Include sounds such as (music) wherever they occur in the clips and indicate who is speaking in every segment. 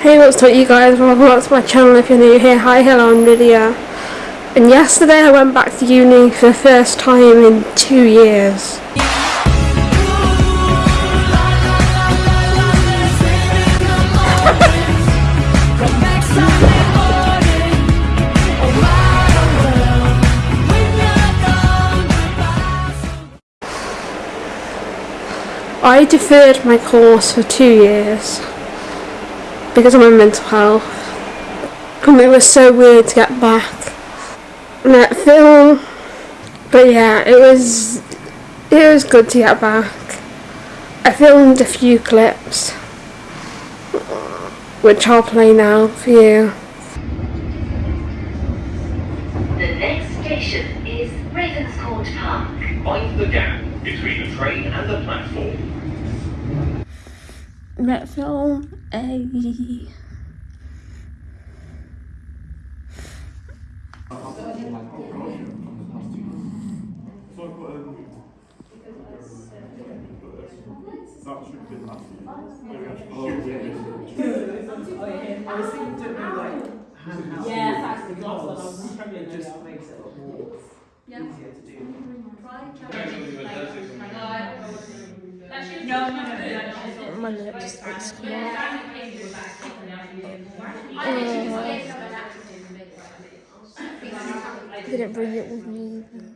Speaker 1: Hey what's up you guys, welcome back to my channel if you're new here, hi hello I'm Lydia. And yesterday I went back to uni for the first time in two years. I deferred my course for two years because of my mental health and it was so weird to get back and that film but yeah it was it was good to get back I filmed a few clips which I'll play now for you
Speaker 2: The next station is Ravenscourt Park.
Speaker 3: Find the gap between the train and the platform.
Speaker 1: Met film a
Speaker 4: Yeah, that's because it just makes it a lot more easier to do.
Speaker 5: No, no, no,
Speaker 1: my lips it's come I uh, didn't bring it with me? Either.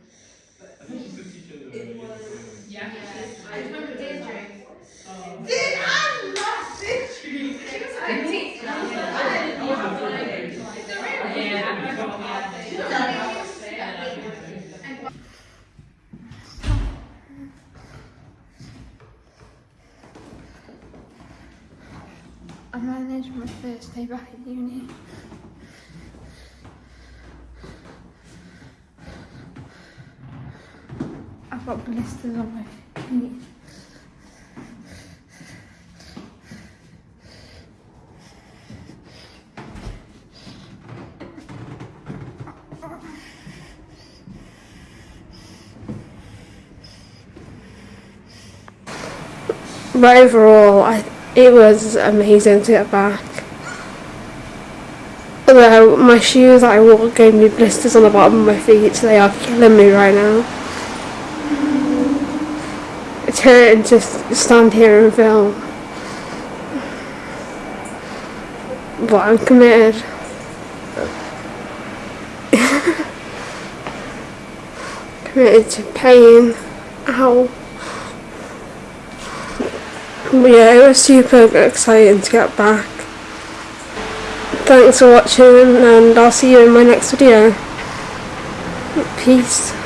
Speaker 1: I managed my first day back at uni. I've got blisters on my feet. But overall, I, it was amazing to get back. Although my shoes that I wore gave me blisters on the bottom of my feet, so they are killing me right now. It's hurting to stand here and film. But I'm committed. (laughs) committed to paying. Ow. Yeah, it was super exciting to get back. Thanks for watching and I'll see you in my next video. Peace.